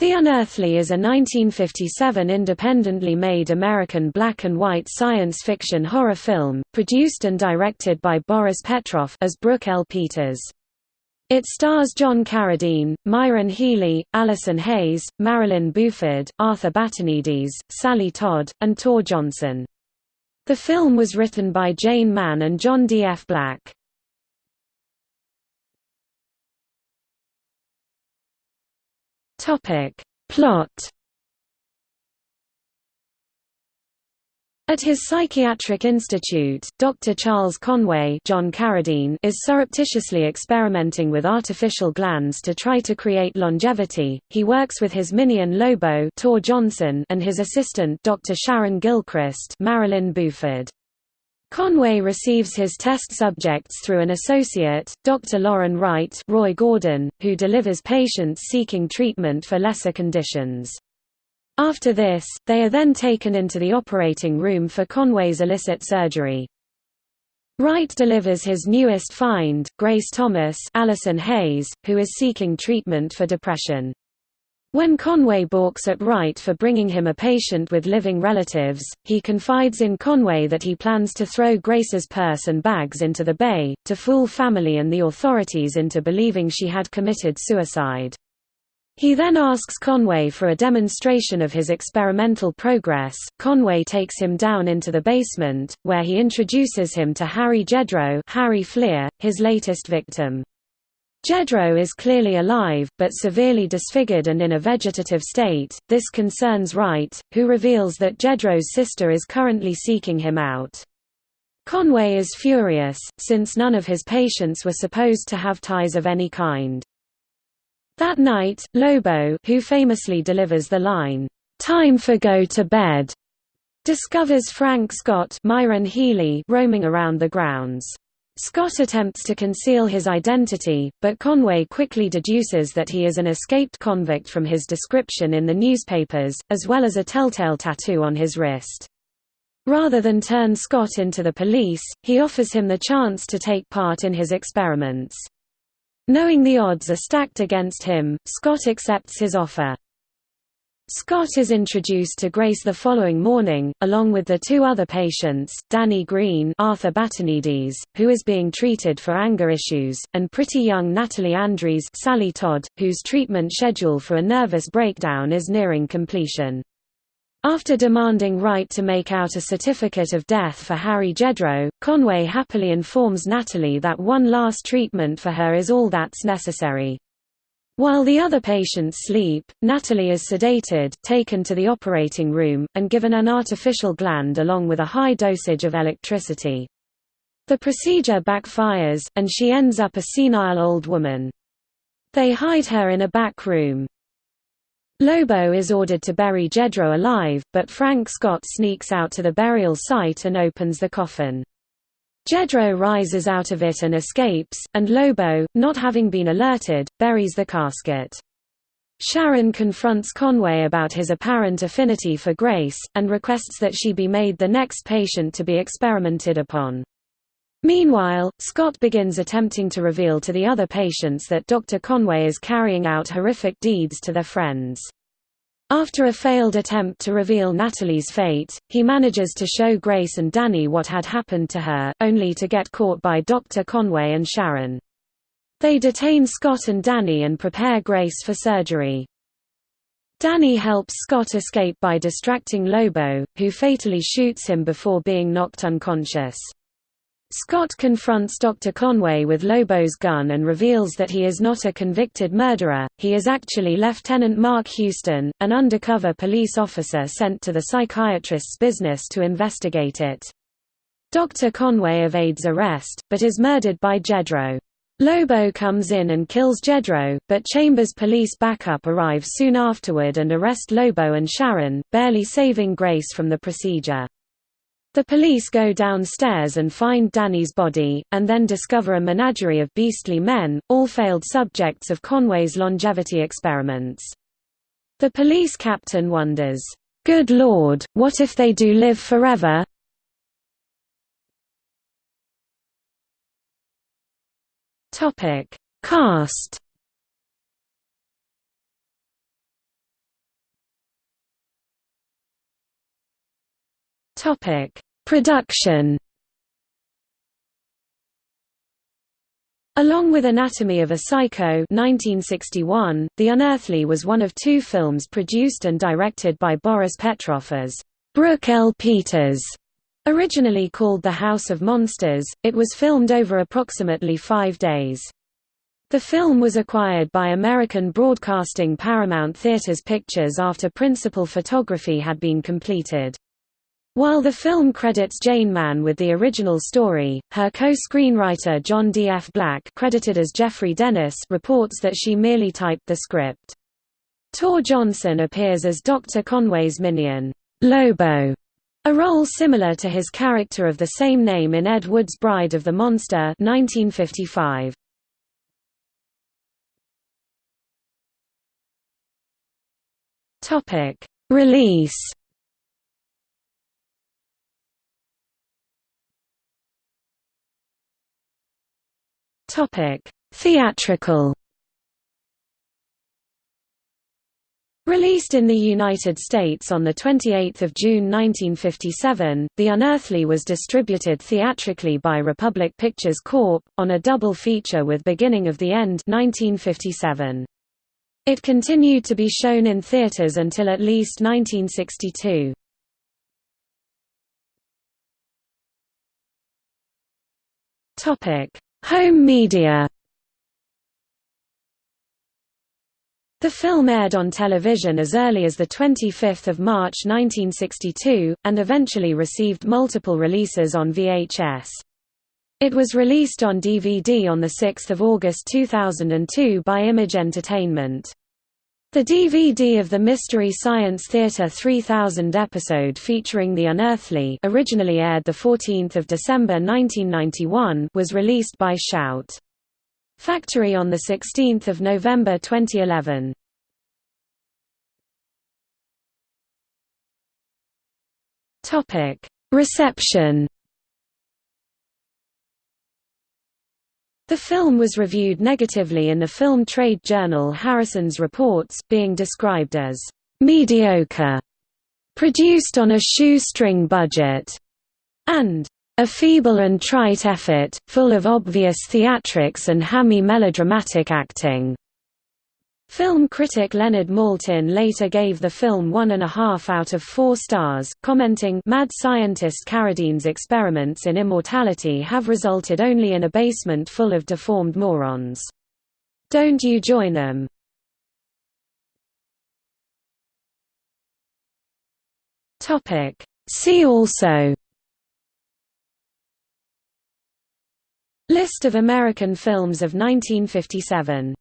The Unearthly is a 1957 independently made American black and white science fiction horror film, produced and directed by Boris Petroff as Brooke L. Peters. It stars John Carradine, Myron Healy, Allison Hayes, Marilyn Buferd, Arthur Batanides, Sally Todd, and Tor Johnson. The film was written by Jane Mann and John D. F. Black. Topic. Plot At his psychiatric institute, Dr. Charles Conway John Carradine is surreptitiously experimenting with artificial glands to try to create longevity. He works with his minion Lobo Tor Johnson and his assistant Dr. Sharon Gilchrist Marilyn Buferd. Conway receives his test subjects through an associate, Dr. Loren Wright Roy Gordon, who delivers patients seeking treatment for lesser conditions. After this, they are then taken into the operating room for Conway's illicit surgery. Wright delivers his newest find, Grace Thomas Allison Hayes, who is seeking treatment for depression. When Conway balks at Wright for bringing him a patient with living relatives, he confides in Conway that he plans to throw Grace's purse and bags into the bay, to fool family and the authorities into believing she had committed suicide. He then asks Conway for a demonstration of his experimental progress. Conway takes him down into the basement, where he introduces him to Harry Jedro Harry Fleer, his latest victim. Jedro is clearly alive, but severely disfigured and in a vegetative state. This concerns Wright, who reveals that Jedro's sister is currently seeking him out. Conway is furious, since none of his patients were supposed to have ties of any kind. That night, Lobo who famously delivers the line, "'Time for go to bed' discovers Frank Scott Myron Healy roaming around the grounds. Scott attempts to conceal his identity, but Conway quickly deduces that he is an escaped convict from his description in the newspapers, as well as a telltale tattoo on his wrist. Rather than turn Scott into the police, he offers him the chance to take part in his experiments. Knowing the odds are stacked against him, Scott accepts his offer. Scott is introduced to Grace the following morning, along with the two other patients, Danny Green Arthur Batanides, who is being treated for anger issues, and pretty young Natalie Andrews Sally Todd, whose treatment schedule for a nervous breakdown is nearing completion. After demanding Wright to make out a certificate of death for Harry Jedro, Conway happily informs Natalie that one last treatment for her is all that's necessary. While the other patients sleep, Natalie is sedated, taken to the operating room, and given an artificial gland along with a high dosage of electricity. The procedure backfires, and she ends up a senile old woman. They hide her in a back room. Lobo is ordered to bury Jedro alive, but Frank Scott sneaks out to the burial site and opens the coffin. Jedro rises out of it and escapes, and Lobo, not having been alerted, buries the casket. Sharon confronts Conway about his apparent affinity for Grace, and requests that she be made the next patient to be experimented upon. Meanwhile, Scott begins attempting to reveal to the other patients that Dr. Conway is carrying out horrific deeds to their friends. After a failed attempt to reveal Natalie's fate, he manages to show Grace and Danny what had happened to her, only to get caught by Dr. Conway and Sharon. They detain Scott and Danny and prepare Grace for surgery. Danny helps Scott escape by distracting Lobo, who fatally shoots him before being knocked unconscious. Scott confronts Dr. Conway with Lobo's gun and reveals that he is not a convicted murderer, he is actually Lieutenant Mark Houston, an undercover police officer sent to the psychiatrist's business to investigate it. Dr. Conway evades arrest, but is murdered by Jedro. Lobo comes in and kills Jedro, but Chambers police backup arrive soon afterward and arrest Lobo and Sharon, barely saving Grace from the procedure. The police go downstairs and find Danny's body, and then discover a menagerie of beastly men, all failed subjects of Conway's longevity experiments. The police captain wonders, "'Good Lord, what if they do live forever?' Cast Topic: Production. Along with Anatomy of a Psycho 1961, The Unearthly was one of two films produced and directed by Boris Petroff as Brooke L. Peters. Originally called The House of Monsters, it was filmed over approximately five days. The film was acquired by American Broadcasting Paramount Theaters Pictures after principal photography had been completed. While the film credits Jane Mann with the original story, her co-screenwriter John D. F. Black credited as Jeffrey Dennis reports that she merely typed the script. Tor Johnson appears as Dr. Conway's minion, Lobo, a role similar to his character of the same name in Ed Wood's Bride of the Monster 1955. Topic: Release. Topic: Theatrical. Released in the United States on 28 June 1957, The Unearthly was distributed theatrically by Republic Pictures Corp., on a double feature with Beginning of the End 1957. It continued to be shown in theaters until at least 1962. Topic: Home media. The film aired on television as early as 25 March 1962, and eventually received multiple releases on VHS. It was released on DVD on 6 August 2002 by Image Entertainment. The DVD of the Mystery Science Theater 3000 episode featuring The Unearthly originally aired 14 December 1991 was released by Shout! Factory on 16 November 2011. Topic: Reception The film was reviewed negatively in the film trade journal Harrison's Reports, being described as mediocre, produced on a shoestring budget, and a feeble and trite effort, full of obvious theatrics and hammy melodramatic acting. Film critic Leonard Maltin later gave the film one and a half out of four stars, commenting Mad scientist Carradine's experiments in immortality have resulted only in a basement full of deformed morons. Don't you join them. See also List of American films of 1957